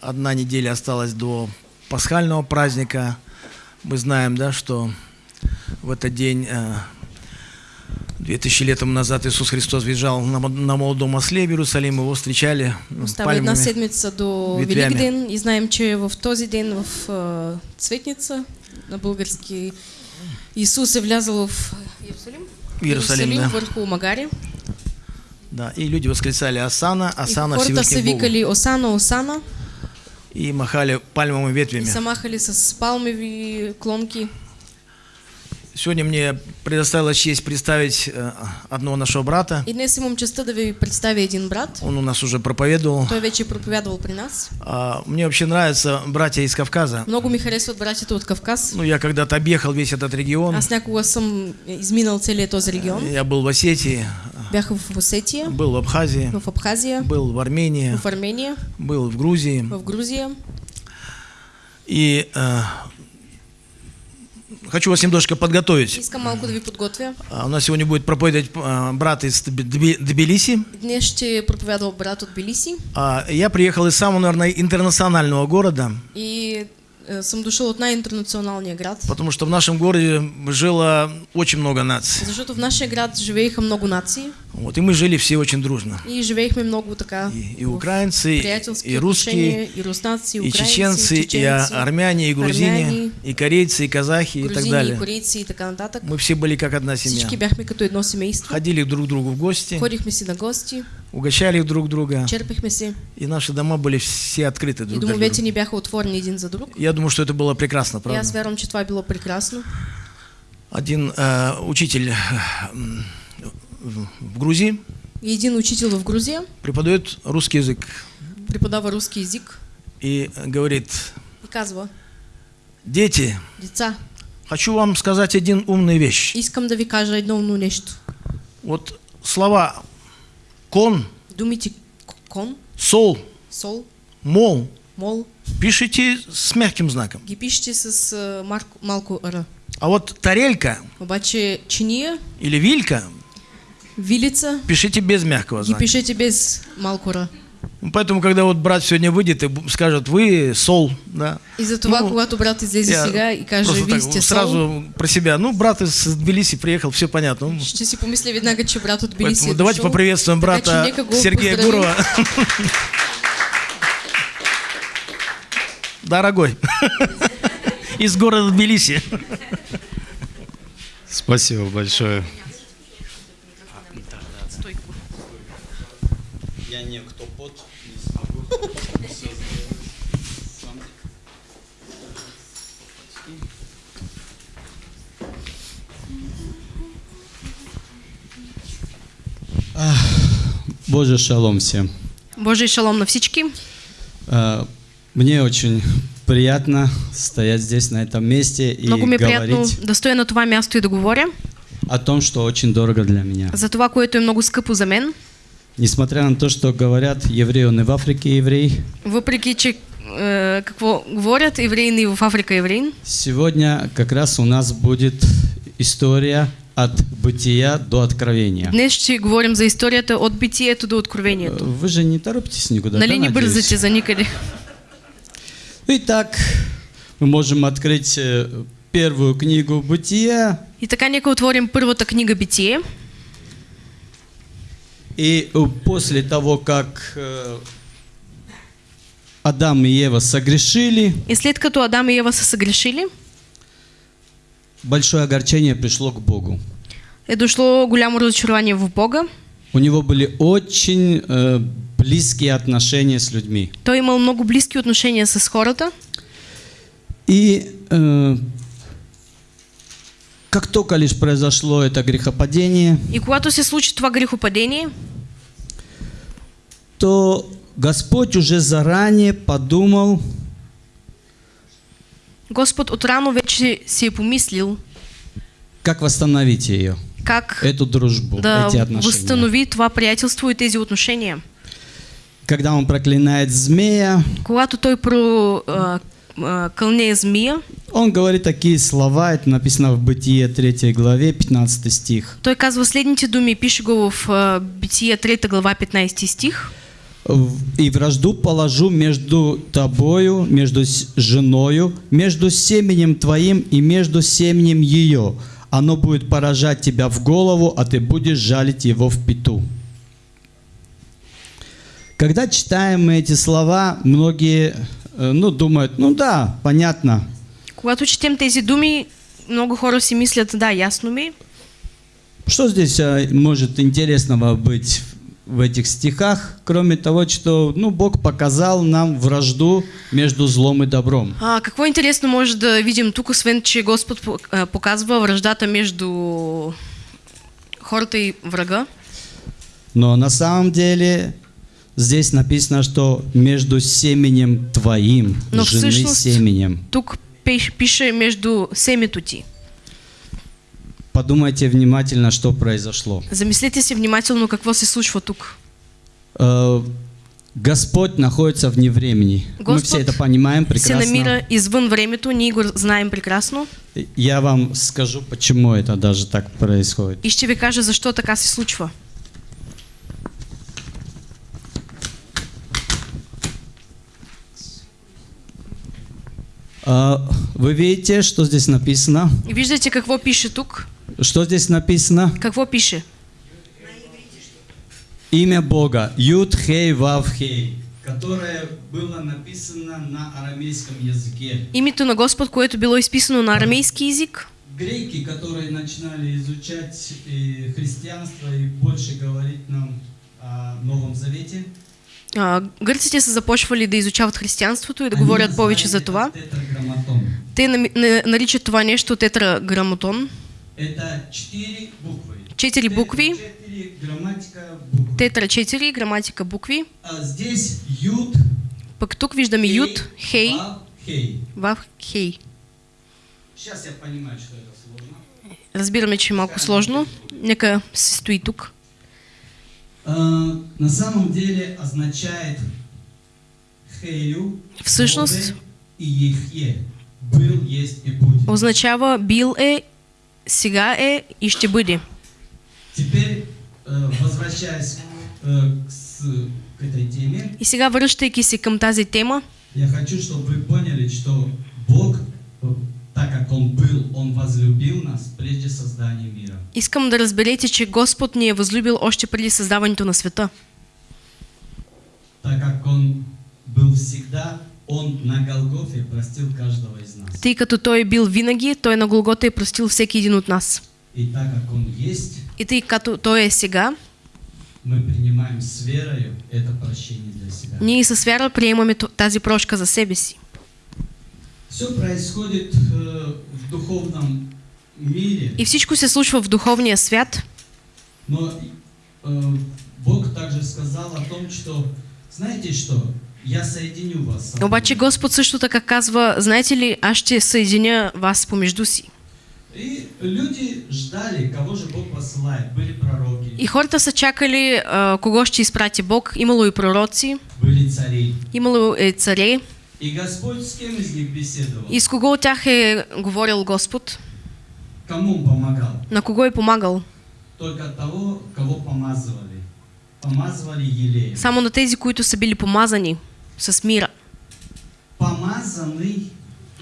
одна неделя осталась до пасхального праздника. Мы знаем, да, что в этот день, э, 2000 лет тому назад, Иисус Христос въезжал на, мо- на молодом осле в Иерусалим, его встречали една пальмами. седмица до. Великден и знаем, че в този ден в а, Цветница на български Исус е влязъл в Иерусалим, В Иерусалим, да. върху Магари. Да, и люди восклицали Асана, И Асана са Всевышний Богу. викали Осана, Осана И махали пальмовыми ветвями. са махали с палмеви клонки. Сегодня мне предоставилась честь представить э, одного нашего брата. И днес имам честа да ви представя един брат. Он у нас уже проповедовал. Той вече е проповядвал при нас. А, Мне вообще нравятся братья из Кавказа. Много ми харесват братята от Кавказ. Ну, я когда-то объехал весь этот регион. Аз някога съм изминал целият този регион. Я был в Осетии, Бях в Осетия, был в Абхазии, в Абхазия, был в Армении, в Армения, был в Грузии. в Грузия. И э, хочу вас немножко подготовить. А, У нас сегодня будет проповедовать э, брат из Тби- Тби- Тбилиси. Днес ще проповядва брат от Билиси А, Я приехал из самого, наверное, интернационального города, и съм дошъл от най-интернационалния град, потому что в нашем городе жило очень много наций. защото в нашия град живееха много нации Вот, и мы жили все очень дружно. и живеехме много така И, и украинцы, и русские, и руснаци, и и украинци, чеченцы, и а- чеченци, армяне, и грузины, армяне, и корейцы, и казахи, и так грузини, и далее. корейци и така нататък. Мы все были как одна семья. Всички бяхме като едно семейство. Ходили друг к другу в гости, Ходихме си на гости, угощали друг друга, черпихме се и наши дома были все открыты и друг для домовете ни бяха отворени един за друг. Я думаю, что это было прекрасно, И правда? вярвам, че това е било прекрасно. Один э, учитель э, в Грузии И един учител в Грузия преподает русский язык преподава руски език и говорит, и казва, дети, деца, хочу вам сказать один умную вещь. искам да ви кажа едно умно нещо. Вот слова кон, Думите кон, сол, сол, мол мол пишите с мягким знаком. ги пишете с а, марко, малко р. А вот тарелька Обаче чиния, или вилька вилица пишите без мягкого знака. пишете без малко р. Ну, Поэтому, когда вот брат сегодня выйдет и скажет, вы сол, да. И затова, Ну, когато брат Я сега и каже, вие сол, сразу про себя. Ну, брат из Тбилиси приехал, все понятно. Ну, ще си помисля веднага, че брат от Тбилиси Поэтому давайте дошъл. поприветствуем че брата Сергея. Гурова. Дорогой. Из города Тбилиси. Спасибо большое. Боже шалом всем. Божий шалом на всички. А, Мне очень приятно стоять здесь, на этом месте и Много ми е приятно на това място и да говоря о том, что очень дорого для меня. за това, което е много скъпо за мен. Несмотря на то, что говорят, еврей он и в Африке еврей, Въпреки, че е, какво говорят евреин и в Африка евреин, сегодня как раз у нас будет история от бытия до откровения. днес ще говорим за историята от битието до откровението. Вы же не торопитесь никуда, Нали да, не надеюсь? бързате за никъде? Итак, мы можем открыть э, первую книгу бытия, И така нека отворим първата книга Битие. и э, после того, как э, Адам и Ева согрешили, И след като Адам и Ева са съгрешили, большое огорчение пришло к Богу. е дошло голямо разочарование в Бога. У него были очень э, близкие отношения с людьми. Той имал много близки отношения с хората. И э, как только лишь произошло это грехопадение, И когато се случи това грехопадение, то Господь уже заранее подумал, Господ отрано вече си е помислил как восстановить ее, как эту дружбу, да эти отношения. възстанови това приятелство и тези отношения. Когда он проклинает змея, Когато той про а, а, кълне змия, он говорит такие слова, это написано в Бытие 3 главе, 15 стих. той казва следните думи, пише го в а, Битие 3 глава 15 стих. И вражду положу между тобою, между женою, между семенем твоим и между семенем ее. Оно будет поражать тебя в голову, а ты будешь жалить его в пету. Когда читаем мы эти слова, многие э, ну, думают, ну да, понятно. Когато четем тези думи, много хора си мислят, да, ясно ми. Что здесь э, может интересного быть в этих стихах, кроме того, что ну, Бог показал нам вражду между злом и добром. А, какво интересно може да видим тук, освен че Господ по- а, показва връждата между хората и врага? Но на самом деле здесь написано, что между семенем твоим, Но жены всъщност- семенем. Тук пиш- пише между семето ти. Подумайте внимательно, что произошло. Замислете си внимателно какво се случва тук. Э, Господь находится вне времени. Мы Господ все это понимаем Се прекрасно. намира извън времето, ние го знаем прекрасно. Я вам скажу, почему это даже так происходит. И ще ви кажа защо така се случва. А, Вы видите, что здесь написано? И виждате какво пише тук? Что здесь написано? Какво пише? Имя Бога. Юд Хей Вав Хей. Которое было написано на арамейском языке. Името на Господ, което било изписано на арамейски език. Греки, которые начинали изучать и христианство и больше говорить нам о Новом Завете, А, гърците са започвали да изучават християнството и да говорят повече за това. тетраграмматон. Те наричат това нещо тетраграмотон. Это четыре буквы. Четыре грамматика буквы. Тетра 4, граматика букви. А здесь Юд, Пък тук виждаме Юд, Хей, Вав, Хей. Сейчас я понимаю, что это сложно. Разбираме, че е малко сложно. Нека се стои тук. А, на самом деле означает Хею, Всъщност и Ехе. Был, есть и будет. означава бил е, сега е и ще бъде. И сега връщайки се към тази тема, я хочу, чтобы вы поняли, что Бог, так как Он был, Он возлюбил нас прежде создания мира. искам да разберете, че Господ ни е възлюбил още преди създаването на света. Так как Он был всегда, Он на Голгофе простил каждого из нас. Тъй като Той е бил винаги, Той на Голгота е простил всеки един от нас. И так как Он есть, И тъй като Той е сега, мы принимаем с верою это прощение для себя. ние със вяра приемаме тази прошка за себе си. Все происходит э, в духовном мире, И всичко се случва в духовния свят, но э, Бог также сказал о том, что, знаете что, я соединю вас. с собой». обаче Господ също така казва, знаете ли, аз ще съединя вас помежду си. И люди ждали, кого же Бог посылает. Были пророки, И хората са чакали а, кого ще изпрати Бог. Имало и пророци, были цари. имало е царе. И Господь с кем из них беседовал? И с кого от тях е говорил Господ? Кому он помогал? На кого е помагал? Только того, кого помазывали. Помазывали елеем. Само на тези, които са били помазани с мира. Помазанный,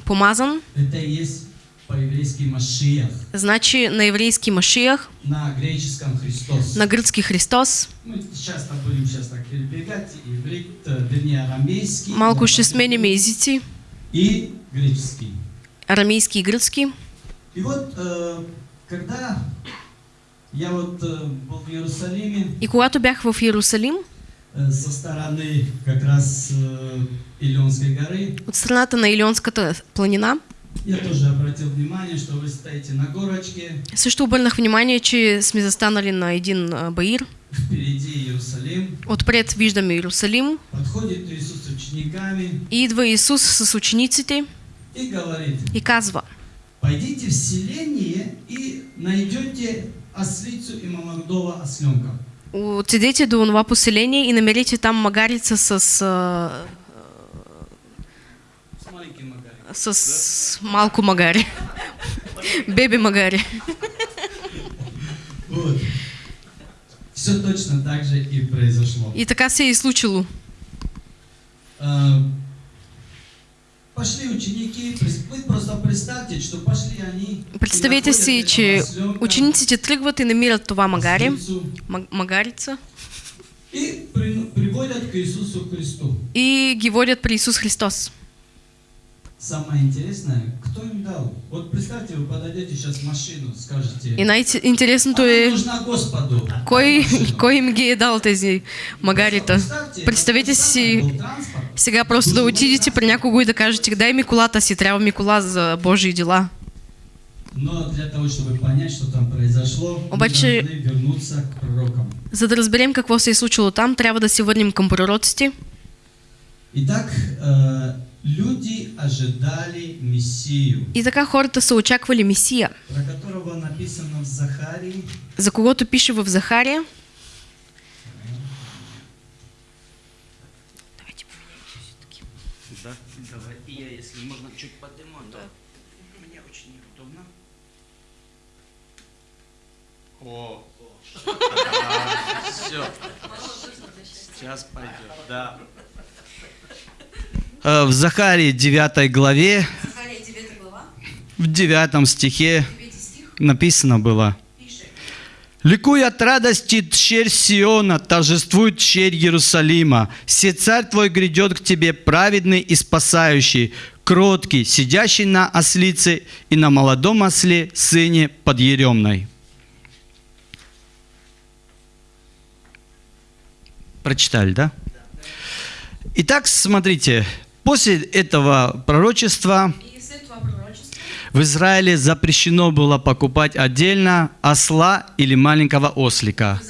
Помазан, это есть по-еврейски Машиях. значи на еврейски Машиях, На греческом Христос. на гръцки Христос. Мы часто будем сейчас так перебегать. Иврит, э, вернее, арамейский. Малко да, ще сменяме езици, И греческий. арамейски и гръцки. И вот, э, когда я вот э, был в Иерусалиме, И когато бях в Иерусалим, со стороны как раз э, Илионской горы, от страната на Илионската планина, я тоже обратил внимание, что вы стоите на горочке, също обърнах внимание, че сме застанали на един а, баир. впереди Иерусалим, Отпред виждаме Иерусалим. Подходит Иисус с учениками. И идва Исус с учениците. И говорит, и казва, пойдите в селение и найдете ослицу и молодого осленка. Отидете до това поселение и намерите там магарица с, а, С с малко магари. Беби магари. Вот. Все точно так же и произошло. И така се и случило. Пошли ученики, вы просто представьте, что пошли они. Представете си, че учениците тръгват и намират това магаре, ослицу, ма- магарица, И при- приводят к Иисусу Христу. и ги водят при Исус Христос. Самое интересное, кто им дал? Вот представьте, вы подойдете сейчас в машину, скажете, И най-интересното «Она е, нужна Господу. кой, Машину. кой им е дал тези магарита. Представете си сега просто да отидете при някого и да кажете, дай ми колата си, трябва ми кола за Божии дела. Но для того, чтобы понять, что там произошло, мы Обаче- должны вернуться к пророкам. За да разберем какво се е случило там, трябва да се върнем към пророците. Итак, э, люди ожидали Мессию, И така хората са очаквали Месия, про которого написано в Захарии, за когото пише в Захария. Да, давай. И я, если можно, чуть подниму, да. Мне очень неудобно. О, все. Сейчас пойдет, да. Э, В Захарии 9 главе, Захария 9 глава, в 9 стихе 9 стих, написано было. Ликуй от радости, тщерь Сиона, торжествует тщерь Иерусалима. Все царь твой грядет к тебе, праведный и спасающий, кроткий, сидящий на ослице и на молодом осле, сыне подъеремной. Прочитали, да? Итак, смотрите, после этого пророчества в Израиле запрещено было покупать отдельно осла или маленького ослика.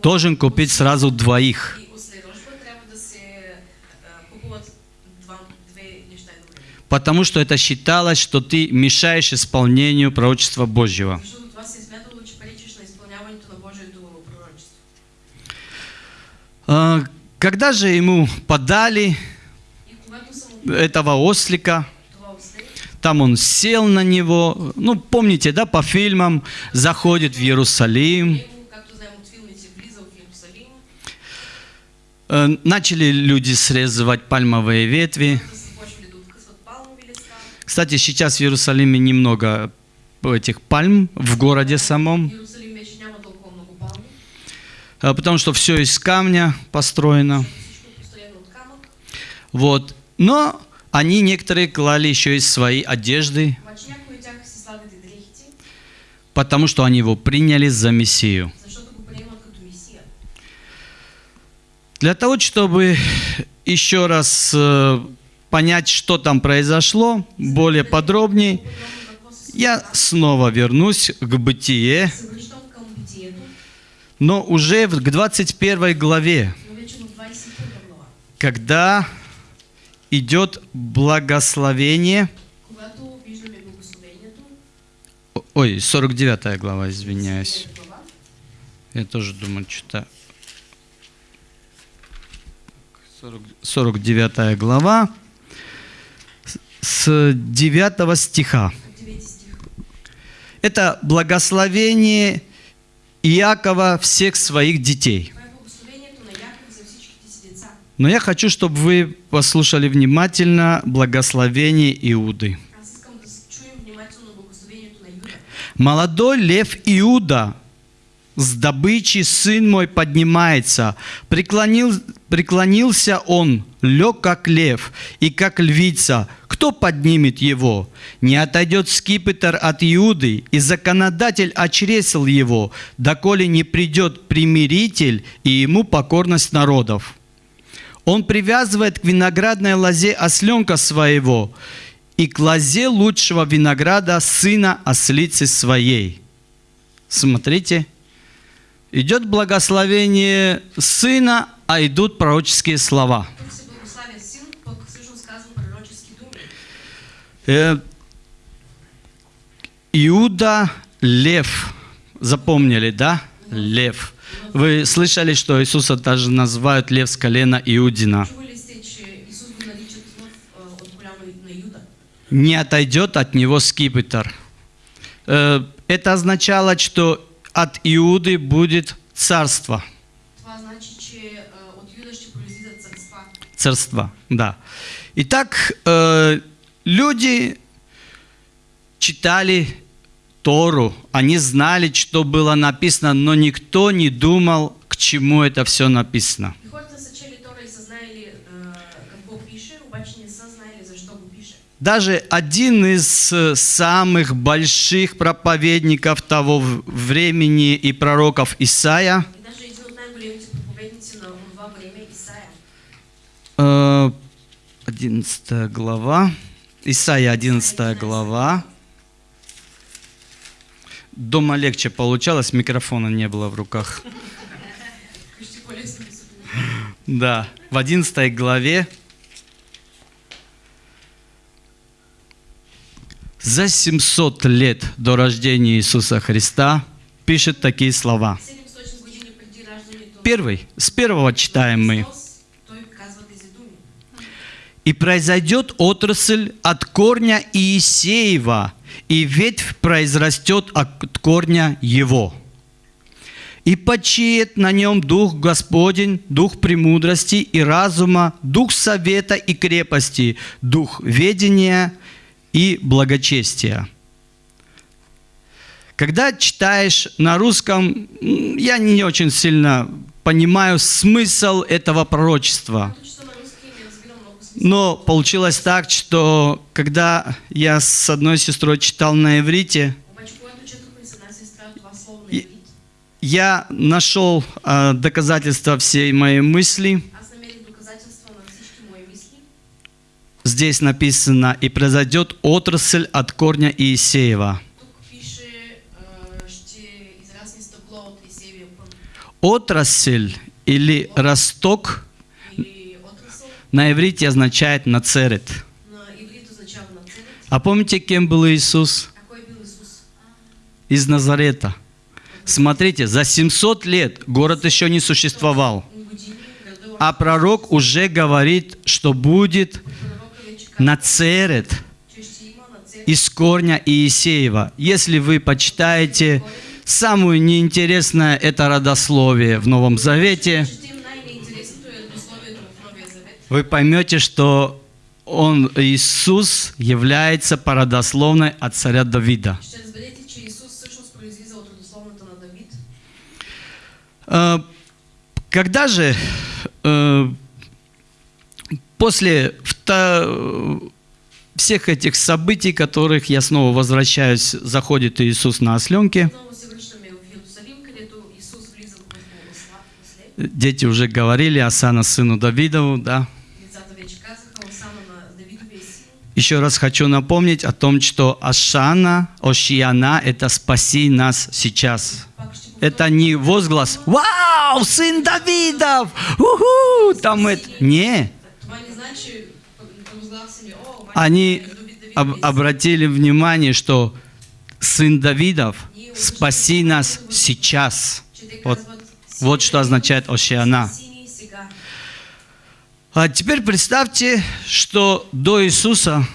Должен купить сразу двоих. едновременно. Потому что это считалось, что ты мешаешь исполнению пророчества Божьего. А, Когда же ему подали И когато са му этого ослика, там он сел на него, ну помните, да, по фильмам, заходит в Иерусалим, Э, начали люди срезывать пальмовые ветви. Кстати, сейчас в Иерусалиме немного этих пальм в городе самом, э, потому что все из камня построено. Вот. Но они некоторые клали еще и свои одежды, потому что они его приняли за Мессию. Для того, чтобы еще раз э, понять, что там произошло, более подробнее, я снова вернусь к Бытие, но уже к 21 главе, но вече в 21 глава. когда идет благословение, ой, 49 глава, извиняюсь. 49 глава, Я тоже думаю, что-то... 40 49 глава, с- с 9 стиха. 9 стих. Это благословение Иакова всех своих детей. Това е благословението на Яков за всичките си деца. Но я хочу, чтобы вы послушали внимательно благословение Иуды. Молодой лев Иуда с добычи сын мой поднимается. Преклонил, преклонился он, лег как лев и как львица. Кто поднимет его? Не отойдет скипетр от Иуды, и законодатель очресил его, доколе не придет примиритель и ему покорность народов. Он привязывает к виноградной лозе осленка своего и к лозе лучшего винограда сына ослицы своей. Смотрите, идет благословение сына, а идут пророческие слова. Э, Иуда лев. Запомнили, да? Лев. Вы слышали, что Иисуса даже называют лев с колена Иудина. Юда. не отойдет от него скипетр. Э, Это означало, что от Иуды будет царство. Царства. Царства, да. Итак, э, люди читали Тору, они знали, что было написано, но никто не думал, к чему это все написано. Пише. Даже один из э, самых больших проповедников того времени и пророков Исаия, време, Исаия, э, 11 глава, Исаия 11 глава. Дома легче получалось, микрофона не было в руках. да в 11 главе за 700 лет до рождения Иисуса Христа пишет такие слова. 700 години преди раждането на Первый, с первого читаем мы. «И произойдет отрасль от корня Иисеева, и ветвь произрастет от корня его. И почиет на нем Дух Господень, Дух премудрости и разума, Дух совета и крепости, Дух ведения и благочестия». Когда читаешь на русском, я не очень сильно понимаю смысл этого пророчества. Когато чета на руски не разбирам много смисъл. Но получилось так, что когда я с одной сестрой читал на иврите, иврит, я нашел а, доказательства всей моей мысли. мисли. Здесь написано, и произойдет отрасль от корня Иисеева. А, пън. Отрасль или росток на иврите означает нацерет. А помните, кем был Иисус? Из Назарета. Смотрите, за 700 лет город еще не существовал. А пророк уже говорит, что будет Нацерет из корня Иисеева. Если вы почитаете самое неинтересное это родословие в Новом Завете, Четем най-неинтересното е родословието в Новия Завет. Вы поймете, что он, Иисус, является по родословной от царя Давида. Э, Когда же э, после всех этих событий, которых я снова возвращаюсь, заходит Иисус на осленке, дети уже говорили, Асана сыну Давидову, да. Децата вече казаха, Осана на Давидовия син. Еще раз хочу напомнить о том, что Ашана, Ошияна – это «спаси нас сейчас». Это не возглас «Вау, сын Давидов! Уху!» Там это... Не. Они об- обратили внимание, что сын Давидов «спаси нас сейчас». Вот, вот что означает Ошиана. А теперь представьте, что до Иисуса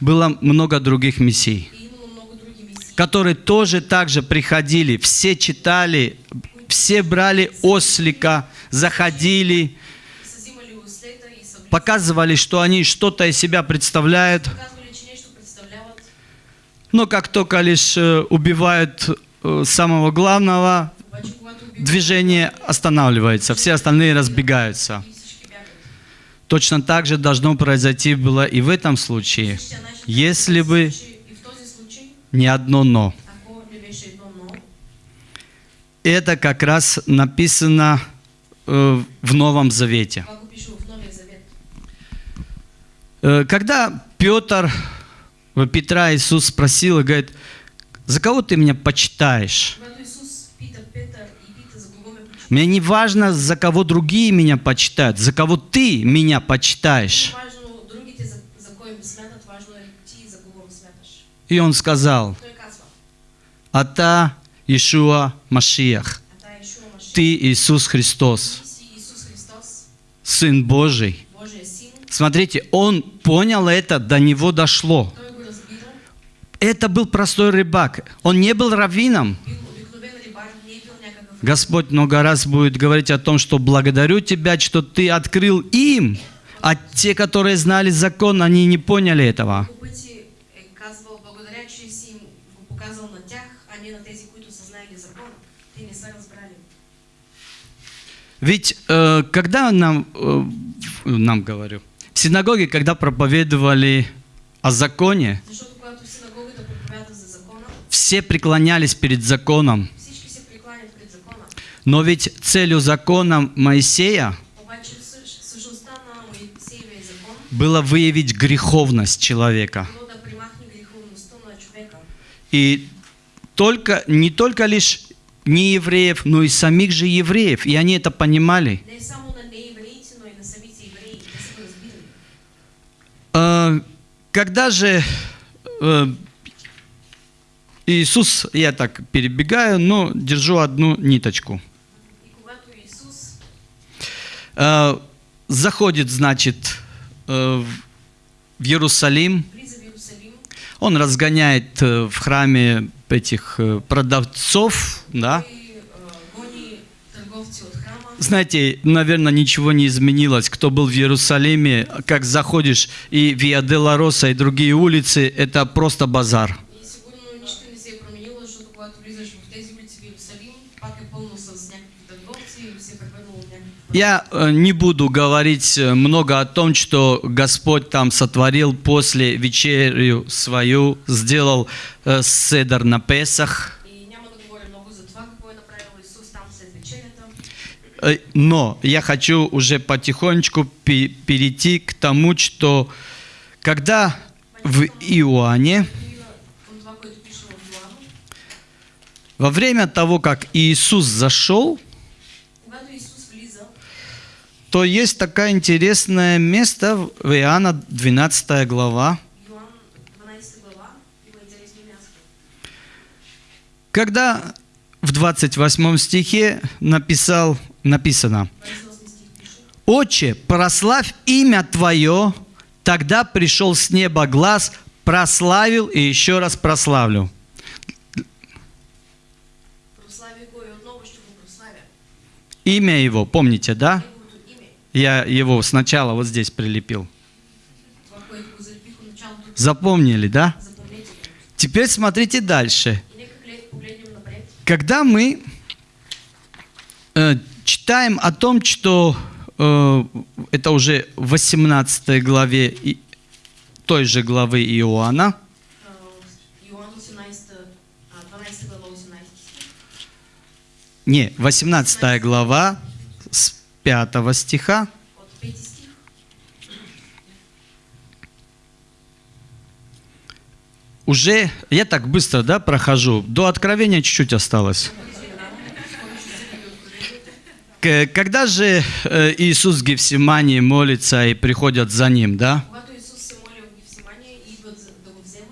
было много других мессий. которые тоже так же приходили, все читали, все брали ослика, заходили, показывали, что они что-то из себя представляют, но как только лишь э, убивают э, самого главного, движение останавливается, все остальные разбегаются. Точно так же должно произойти было и в этом случае, если бы не одно «но». Это как раз написано э, в Новом Завете. Э, Когда Петр, э, Петра Иисус спросил и говорит, за кого ты меня почитаешь? Мне не важно, за кого другие меня почитают, за кого ты меня почитаешь. И он сказал, Ата Ишуа Машиях, ты Иисус Христос, Сын Божий. Смотрите, он понял это, до него дошло. Это был простой рыбак. Он не был раввином. Бил обикновен рибар, не е бил някакъв. Господь много раз будет говорить о том, что благодарю Тебя, что Ты открыл им, а те, которые знали закон, они не поняли этого. Разбрали. Ведь э, когда нам, э, нам говорю, в синагоге, когда проповедовали о законе, все преклонялись перед законом. всички се прекланят пред закона. Но ведь целью закона Моисея было выявить греховность человека. И только, не только лишь не евреев, но и самих же евреев. И они это понимали. Э, Когда же э, Иисус, я так перебегаю, но держу одну ниточку. И когато Исус Э, Заходит, значит, э, в Иерусалим, он разгоняет э, в храме этих э, продавцов, да. Знаете, наверное, ничего не изменилось. Кто был в Иерусалиме, как заходишь и Виа де ла Роса и другие улицы, это просто базар. И сигурно нищо не се е променило, защото когато влизаш в тези улици в Иерусалим, пак е пълно с някакви търговци и се е превърнало в някакви Я э, не буду говорить э, много о том, что Господь там сотворил после вечерю свою, сделал э, седер на Песах. Но я хочу уже потихонечку пе- перейти к тому, что когда в Иоанне, во время того, как Иисус зашел, то есть такое интересное место в Иоанна 12 глава, Йоан 12 глава, има интересно място. когда в 28 стихе написал, написано 28 стих пише. «Отче, прославь имя Твое, тогда пришел с неба глаз, прославил и еще раз прославлю». Имя его, помните, да? Я его сначала вот здесь прилепил. Запомнили, да? Теперь смотрите дальше. Когда мы э, читаем о том, что э, это уже в 18 главе и- той же главы Иоанна, Йоан 18, 12 глава 18 стих. не, 18 глава 5 стиха, От 5 стих. уже, я так быстро, да, прохожу, до откровения чуть-чуть осталось. Когда же э, Иисус в Гефсимании молится и приходят за ним, да? Когато Исус се моли в Гефсимания и идват за- да го вземат,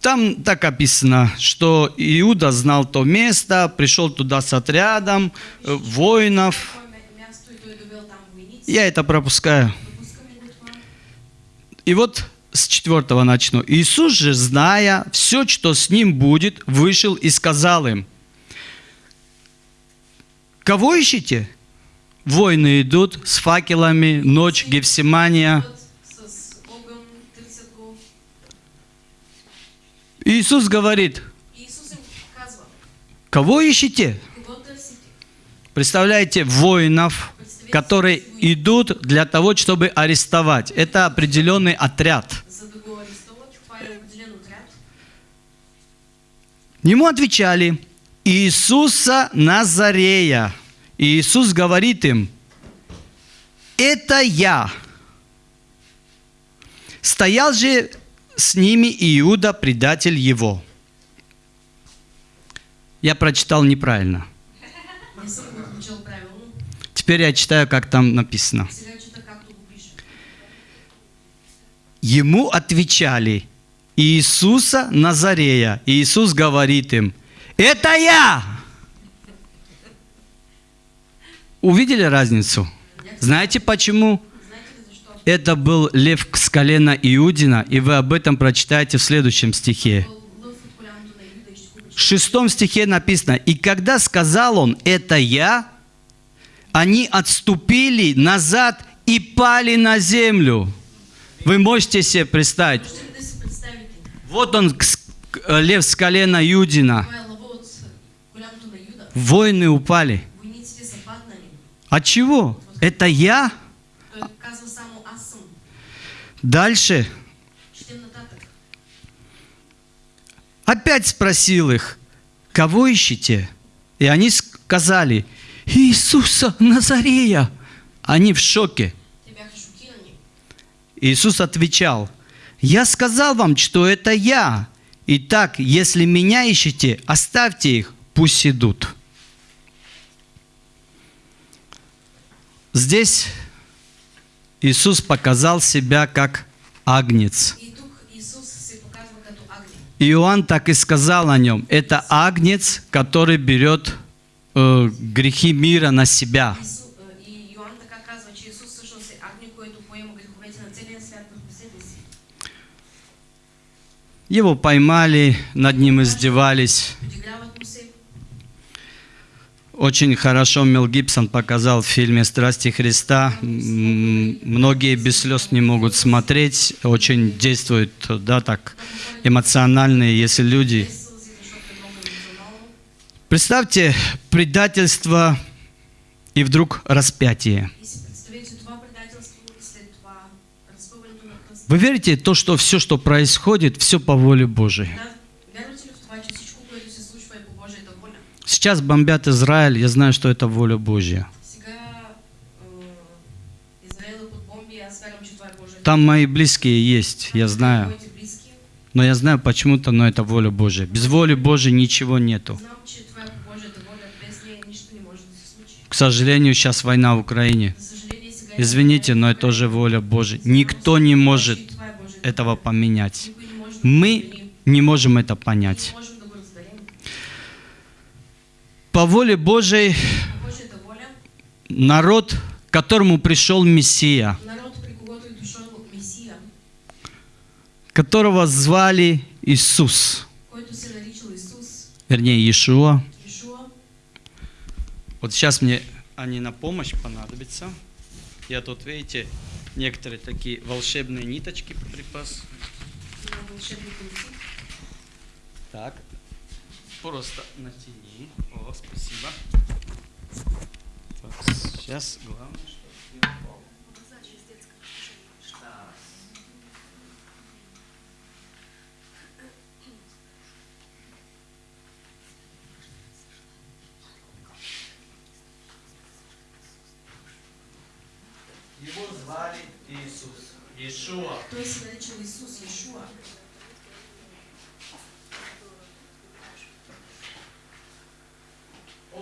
Там так описано, что Иуда знал то место, пришел туда с отрядом э, воинов. Я это пропускаю. И вот с четвертого начну. Иисус же, зная все, что с ним будет, вышел и сказал им, кого ищете? Воины идут с факелами, ночь, Гефсимания. Иисус говорит, кого ищете? Представляете, воинов, которые идут для того, чтобы арестовать. Это определенный отряд. Ему отвечали, Иисуса Назарея. И Иисус говорит им, это я. Стоял же с ними Иуда, предатель его. Я прочитал неправильно. Теперь я читаю, как там написано. Ему отвечали Иисуса Назарея. Иисус говорит им, это я! Увидели разницу? Знаете почему? Это был лев с колена Иудина, и вы об этом прочитаете в следующем стихе. В шестом стихе написано, «И когда сказал он, это я, они отступили назад и пали на землю». Вы можете себе представить, вот он, лев с колена Иудина, воины упали. От чего? Это я? Той казва само аз съм. Дальше опять спросил их, кого ищете? И они сказали, Иисуса Назарея. Они в шоке. Иисус отвечал, «Я сказал вам, что это я. Итак, если меня ищете, оставьте их, пусть идут». Здесь Иисус показал себя как агнец. Иоанн так и сказал о нем. Это агнец, который берет э, грехи мира на себя. Его поймали, над ним издевались. Очень хорошо Мел Гибсон показал в фильме «Страсти Христа». Многие без слез не могут смотреть. Очень действует, да, так, эмоциональные, если люди. Представьте предательство и вдруг распятие. Вы верите в то, что все, что происходит, все по воле Божией? Да, вярвате ли в това, че всичко, което се случва е по Божията воля? Сейчас бомбят Израиль, я знаю, что это воля Божья. Е Божията Там мои близкие есть, я знаю. Но я знаю почему-то, но это воля Божья. Без воли Божьей ничего нету. Случи. К сожалению, сейчас война в Украине. Извините, но это тоже воля Божья. Никто не может этого поменять. Мы не можем это понять. можем да го разберем. По воле Божьей народ, к которому пришел Мессия, которого звали Иисус, вернее Иешуа. Вот сейчас мне они на помощь понадобятся. Я тут, видите, некоторые такие волшебные ниточки припас. Так, просто натяни. О, спасибо. Так, сейчас главное, чтобы не упал. Так. Его звали Иисус. Иешуа. Той се наричал Исус, Ишуа.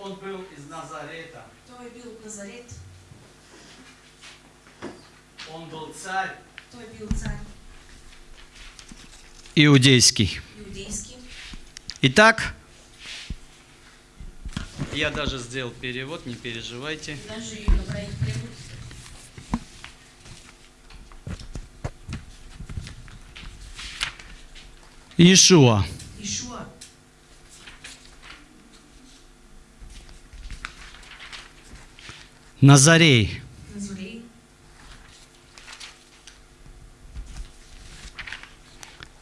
Он был из Назарета. Той от Назарет. Он был царь Той е бил цар иудейский. иудейски. Итак, я даже сделал перевод, не переживайте. Иешуа. Ишуа. Назарей. Назорей.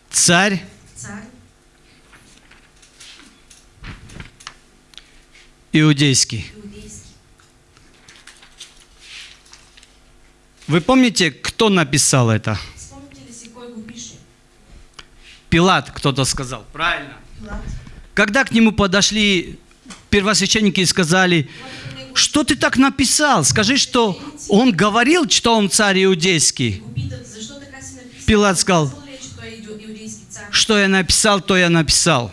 Царь Цар иудейский. иудейски. Вы помните, кто написал это? Пилат, кто-то сказал. Правильно. Пилат. Когда к нему подошли первосвященники и сказали, него что ты так написал? Скажи, что он говорил, что он царь иудейский. Пилат сказал? Что я написал, то я написал.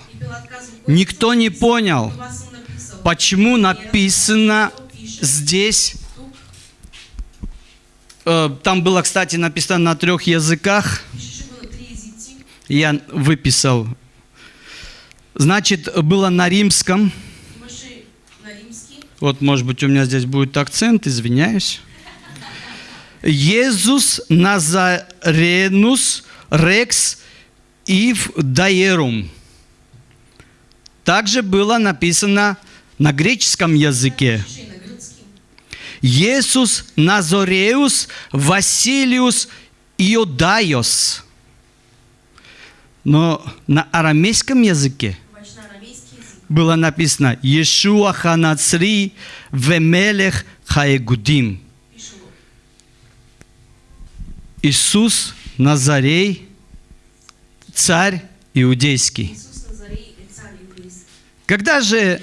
Никто не понял, почему написано здесь. Э, Там было, кстати, написано на трех языках. Я выписал. Значит, было на римском. Вот, может быть, у меня здесь будет акцент, извиняюсь. Иисус Назаренус Рекс Ив Даерум. Также было написано на греческом языке. Иисус Назореус Василиус Иодайос. Но на арамейском языке Обаче на арамейски език. Было написано Иешуа Ханацри Вемелех Хаегудим. Иисус Назарей, царь иудейский. Когда же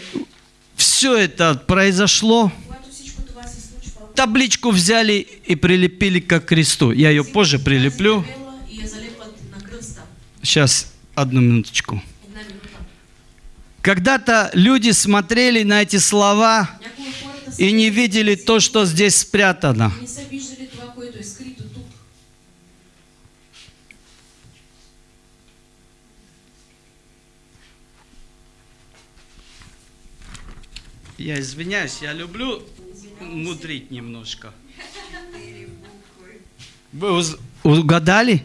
все это произошло, табличку взяли и прилепили к кресту. Я ее позже прилеплю. Сейчас, одну минуточку. Когда-то люди смотрели на эти слова и не видели то, что здесь спрятано. Я извиняюсь, я люблю мудрить немножко. Вы угадали?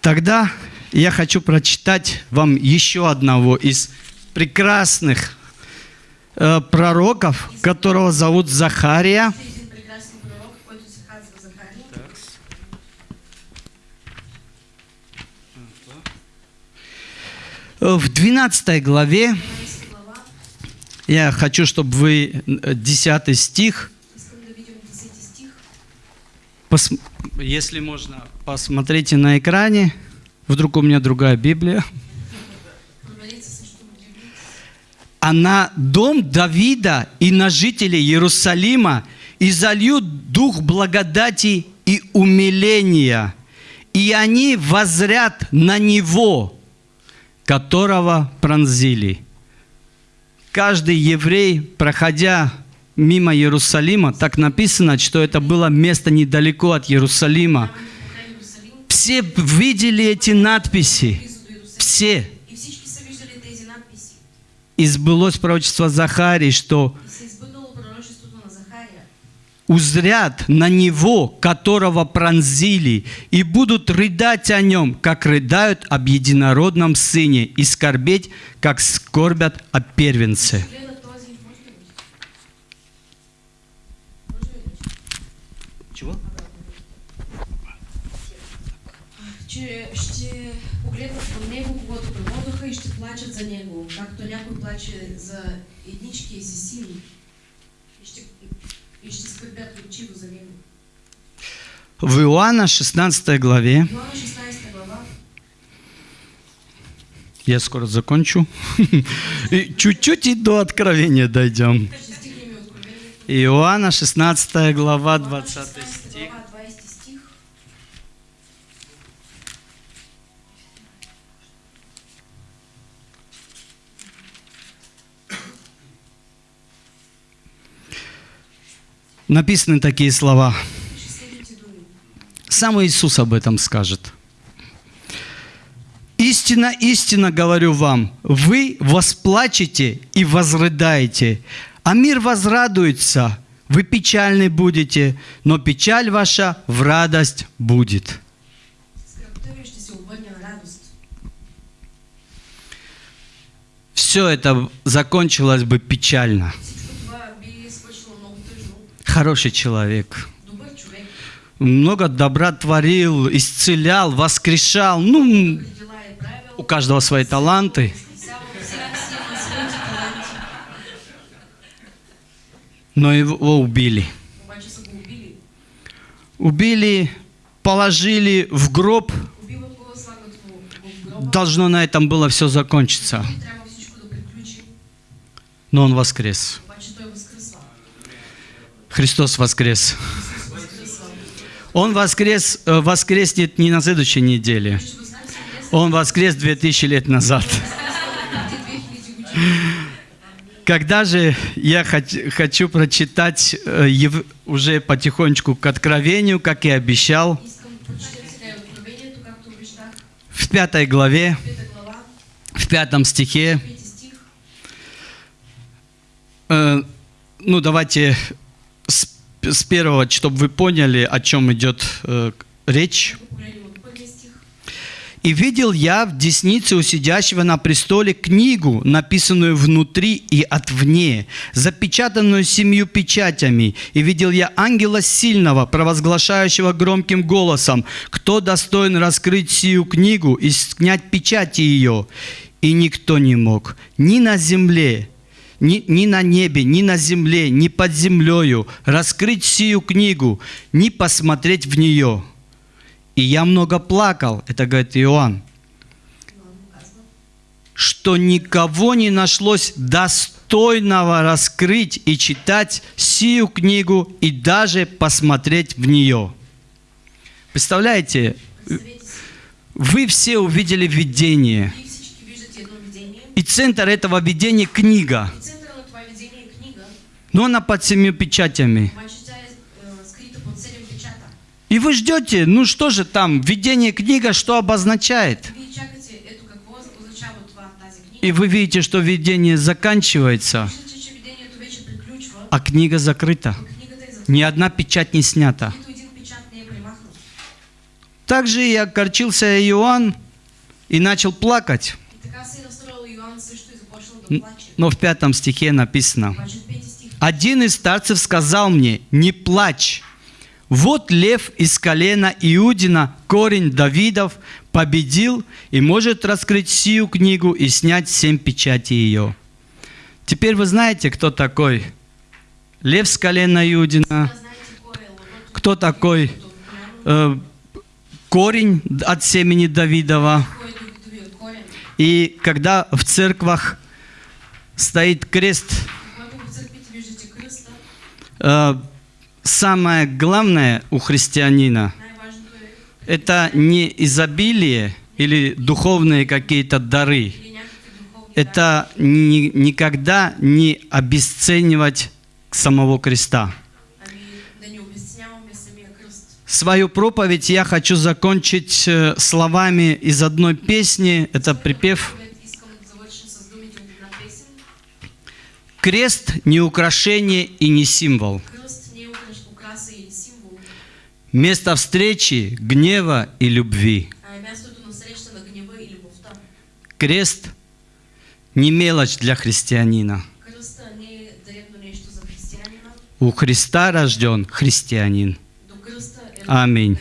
Тогда я хочу прочитать вам еще одного из прекрасных э, пророков, которого зовут Захария. Э, В 12 главе 12 глава. я хочу, чтобы вы э, 10 стих, Искам да видим 10 стих. пос- если можно, посмотрите на экране. Вдруг у меня другая Библия. Проверете също в Библията. а на дом Давида и на жителей Иерусалима и зальют дух благодати и умиления, и они возрят на него, которого пронзили. Каждый еврей, проходя мимо Иерусалима, так написано, что это было место недалеко от Иерусалима. Все видели эти надписи. Все. И сбылось пророчество Захарии, что узрят на него, которого пронзили, и будут рыдать о нем, как рыдают об единородном сыне, и скорбеть, как скорбят о первенце. Гледа този, може ли? Може ли? Чего? Че ще погледнат към него, когато преводоха и ще плачат за него, както някой плаче за едничкия си син. И ще, и ще скърбят горчиво за него. В Иоанна 16 главе, Иоанна 16 глава, я скоро закончу, чуть-чуть и до откровения дойдем. ще. Иоанна 16 глава, Иоанна 20 16 стих. Написаны такие слова. Сам Иисус об этом скажет. Истина, истина говорю вам, вы восплачете и возрыдаете, а мир возрадуется, вы печальны будете, но печаль ваша в радость будет. Все это закончилось бы печально. Хороший человек. Много добра творил, исцелял, воскрешал. Ну, у каждого свои таланты. Но его убили. убили. Положили в гроб. Должно на этом было все закончиться. Но он воскрес. Христос воскрес. Он воскрес, э, воскреснет не на следующей неделе. Он воскрес 2000 лет назад. преди 2000 години. Когда же я хоч- хочу прочитать э, уже потихонечку к откровению, как и обещал, в пятой главе, в пятом стихе. Э, ну, давайте с, первого, чтобы вы поняли, о чем идет э, речь. «И видел я в деснице у сидящего на престоле книгу, написанную внутри и отвне, запечатанную семью печатями. И видел я ангела сильного, провозглашающего громким голосом, кто достоин раскрыть сию книгу и снять печати ее. И никто не мог ни на земле, ни, ни на небе, ни на земле, ни под землею раскрыть сию книгу, ни посмотреть в нее. И я много плакал, это говорит Иоанн, что никого не нашлось достойного раскрыть и читать сию книгу и даже посмотреть в нее. Представляете, вы все увидели видение, вие всички виждате едно видение и центр этого видения книга, но она под семью печатями. печата. И вы ждете, ну что же там, видение книга, что обозначает? И вы видите, что видение заканчивается, а книга закрыта. е закрита. Ни одна печать не снята. Также и огорчился Иоанн и начал плакать. И така се е разстроил Йоанн също и започнал да плаче. Но в пятом стихе написано, «Один из старцев сказал мне, не плачь, вот лев из колена Иудина, корень Давидов, победил и может раскрыть сию книгу и снять семь печатей ее». Теперь вы знаете, кто такой лев с колена Иудина, кто такой э, корень от семени Давидова. И когда в церквах стоит крест, э, самое главное у христианина это не изобилие или духовные какие-то дары. Это ни- никогда не обесценивать самого креста. Свою проповедь я хочу закончить э, словами из одной песни. Это припев «Крест не украшение и не символ. Место встречи, гнева и любви. а. Крест не мелочь для христианина. У Христа рожден христианин. Аминь.